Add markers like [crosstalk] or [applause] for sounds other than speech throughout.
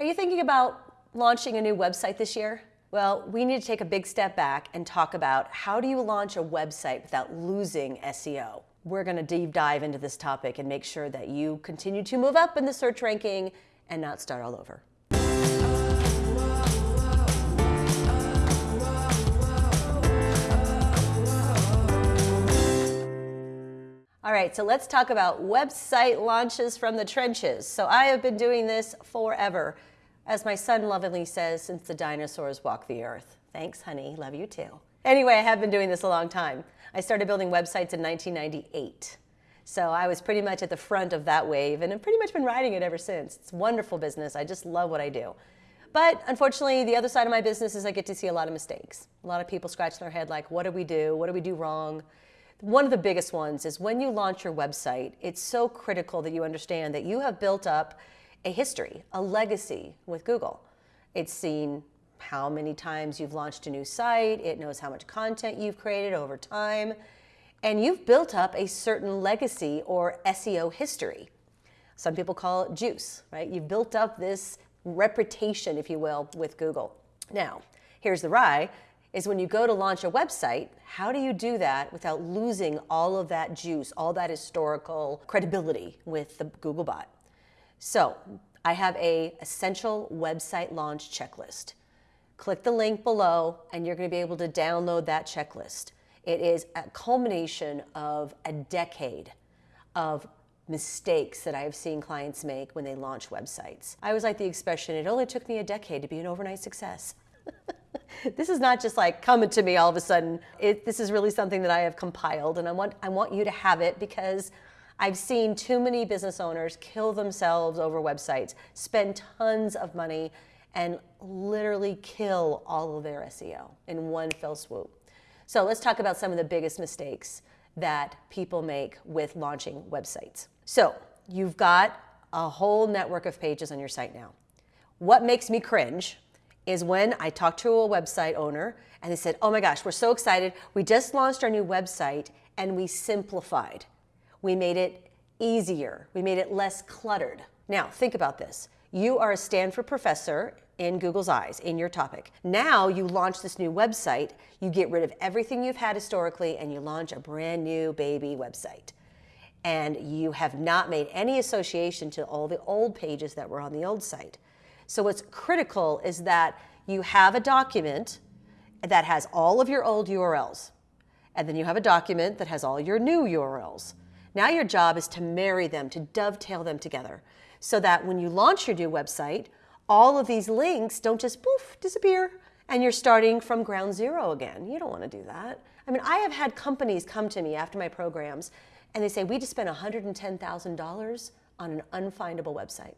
Are you thinking about launching a new website this year? Well, we need to take a big step back and talk about how do you launch a website without losing SEO? We're going to deep dive into this topic and make sure that you continue to move up in the search ranking and not start all over. All right, so let's talk about website launches from the trenches. So I have been doing this forever. As my son lovingly says, since the dinosaurs walked the earth. Thanks, honey. Love you too. Anyway, I have been doing this a long time. I started building websites in 1998. So I was pretty much at the front of that wave and I've pretty much been riding it ever since. It's wonderful business. I just love what I do. But unfortunately, the other side of my business is I get to see a lot of mistakes. A lot of people scratching their head like, what did we do? What did we do wrong? One of the biggest ones is when you launch your website, it's so critical that you understand that you have built up a history, a legacy with Google. It's seen how many times you've launched a new site, it knows how much content you've created over time, and you've built up a certain legacy or SEO history. Some people call it juice, right? You've built up this reputation, if you will, with Google. Now, here's the rye is when you go to launch a website, how do you do that without losing all of that juice, all that historical credibility with the Googlebot? So I have a essential website launch checklist. Click the link below and you're gonna be able to download that checklist. It is a culmination of a decade of mistakes that I have seen clients make when they launch websites. I always like the expression, it only took me a decade to be an overnight success. [laughs] this is not just like coming to me all of a sudden. It, this is really something that I have compiled and I want, I want you to have it because I've seen too many business owners kill themselves over websites, spend tons of money and literally kill all of their SEO in one fell swoop. So let's talk about some of the biggest mistakes that people make with launching websites. So you've got a whole network of pages on your site now. What makes me cringe is when I talked to a website owner and they said, oh my gosh, we're so excited. We just launched our new website and we simplified. We made it easier. We made it less cluttered. Now, think about this. You are a Stanford professor in Google's eyes, in your topic. Now you launch this new website, you get rid of everything you've had historically and you launch a brand new baby website. And you have not made any association to all the old pages that were on the old site. So what's critical is that you have a document that has all of your old URLs. And then you have a document that has all your new URLs. Now your job is to marry them, to dovetail them together so that when you launch your new website, all of these links don't just poof, disappear, and you're starting from ground zero again. You don't want to do that. I mean, I have had companies come to me after my programs and they say, we just spent $110,000 on an unfindable website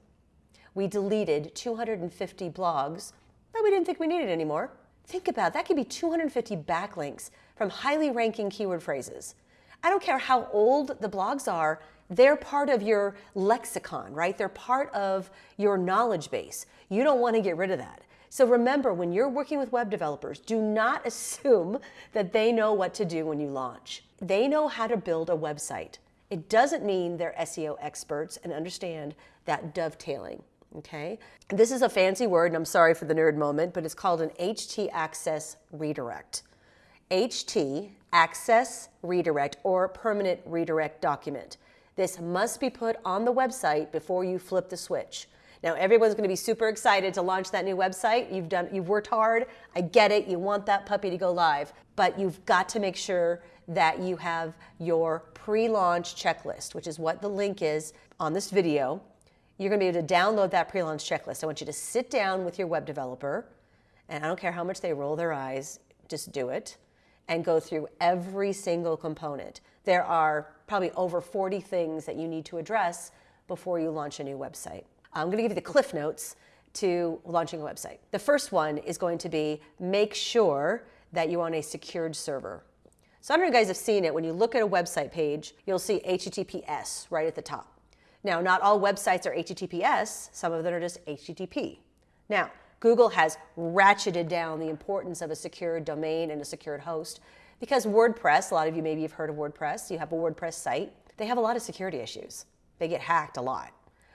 we deleted 250 blogs that we didn't think we needed anymore. Think about it. that could be 250 backlinks from highly ranking keyword phrases. I don't care how old the blogs are, they're part of your lexicon, right? They're part of your knowledge base. You don't want to get rid of that. So remember, when you're working with web developers, do not [laughs] assume that they know what to do when you launch. They know how to build a website. It doesn't mean they're SEO experts and understand that dovetailing okay? This is a fancy word, and I'm sorry for the nerd moment, but it's called an HT access redirect. HT access redirect or permanent redirect document. This must be put on the website before you flip the switch. Now everyone's going to be super excited to launch that new website. You've done you've worked hard. I get it. You want that puppy to go live, but you've got to make sure that you have your pre-launch checklist, which is what the link is on this video you're going to be able to download that pre-launch checklist. I want you to sit down with your web developer, and I don't care how much they roll their eyes, just do it, and go through every single component. There are probably over 40 things that you need to address before you launch a new website. I'm going to give you the cliff notes to launching a website. The first one is going to be make sure that you're on a secured server. So I don't know if you guys have seen it. When you look at a website page, you'll see HTTPS right at the top. Now, not all websites are HTTPS, some of them are just HTTP. Now, Google has ratcheted down the importance of a secured domain and a secured host because WordPress, a lot of you maybe have heard of WordPress, you have a WordPress site, they have a lot of security issues. They get hacked a lot.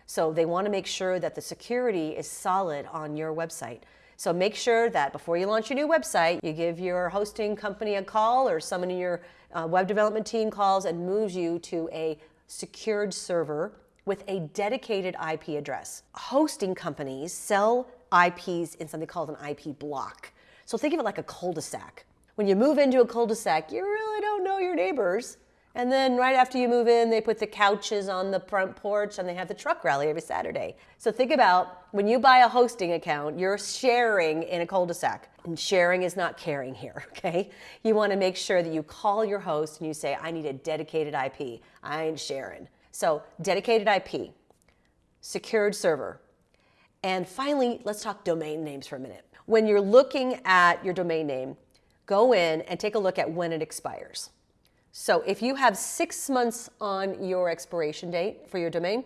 So they want to make sure that the security is solid on your website. So make sure that before you launch your new website, you give your hosting company a call or someone in your uh, web development team calls and moves you to a secured server with a dedicated IP address. Hosting companies sell IPs in something called an IP block. So think of it like a cul-de-sac. When you move into a cul-de-sac, you really don't know your neighbors. And then right after you move in, they put the couches on the front porch and they have the truck rally every Saturday. So think about when you buy a hosting account, you're sharing in a cul-de-sac. And sharing is not caring here, [laughs] okay? You want to make sure that you call your host and you say, I need a dedicated IP. I ain't sharing. So dedicated IP, secured server. And finally, let's talk domain names for a minute. When you're looking at your domain name, go in and take a look at when it expires. So if you have six months on your expiration date for your domain,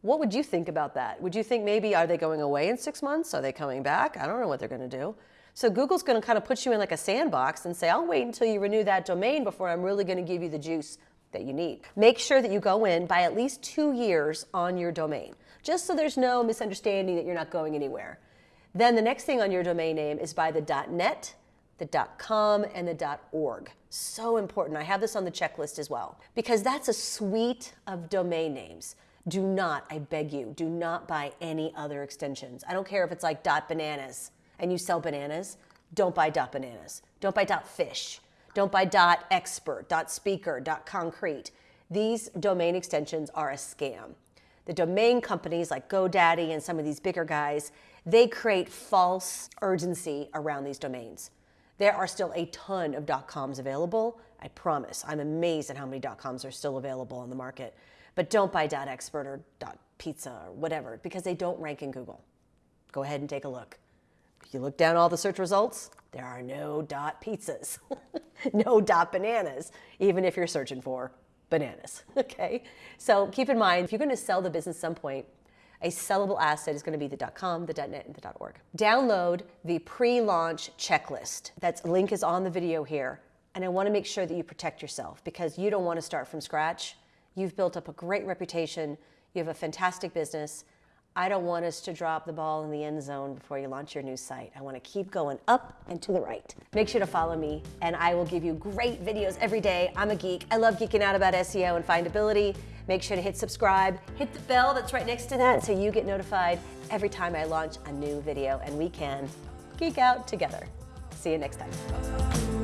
what would you think about that? Would you think maybe are they going away in six months? Are they coming back? I don't know what they're going to do. So Google's going to kind of put you in like a sandbox and say, I'll wait until you renew that domain before I'm really going to give you the juice that you need. Make sure that you go in buy at least two years on your domain, just so there's no misunderstanding that you're not going anywhere. Then the next thing on your domain name is buy the .net, the .com, and the .org. So important. I have this on the checklist as well because that's a suite of domain names. Do not, I beg you, do not buy any other extensions. I don't care if it's like .bananas and you sell bananas. Don't buy .bananas. Don't buy .fish. Don't buy dot .expert, dot .speaker, dot .concrete. These domain extensions are a scam. The domain companies like GoDaddy and some of these bigger guys, they create false urgency around these domains. There are still a ton of dot .coms available. I promise. I'm amazed at how many dot .coms are still available on the market. But don't buy dot .expert or dot .pizza or whatever because they don't rank in Google. Go ahead and take a look. If you look down all the search results, there are no dot .pizzas, [laughs] no dot .bananas, even if you're searching for bananas, [laughs] okay? So keep in mind, if you're gonna sell the business some point, a sellable asset is going to be the dot .com, the .net, and the dot .org. Download the pre-launch checklist. That link is on the video here. And I want to make sure that you protect yourself because you don't want to start from scratch. You've built up a great reputation. You have a fantastic business. I don't want us to drop the ball in the end zone before you launch your new site. I want to keep going up and to the right. Make sure to follow me, and I will give you great videos every day. I'm a geek. I love geeking out about SEO and findability. Make sure to hit subscribe, hit the bell that's right next to that so you get notified every time I launch a new video and we can geek out together. See you next time.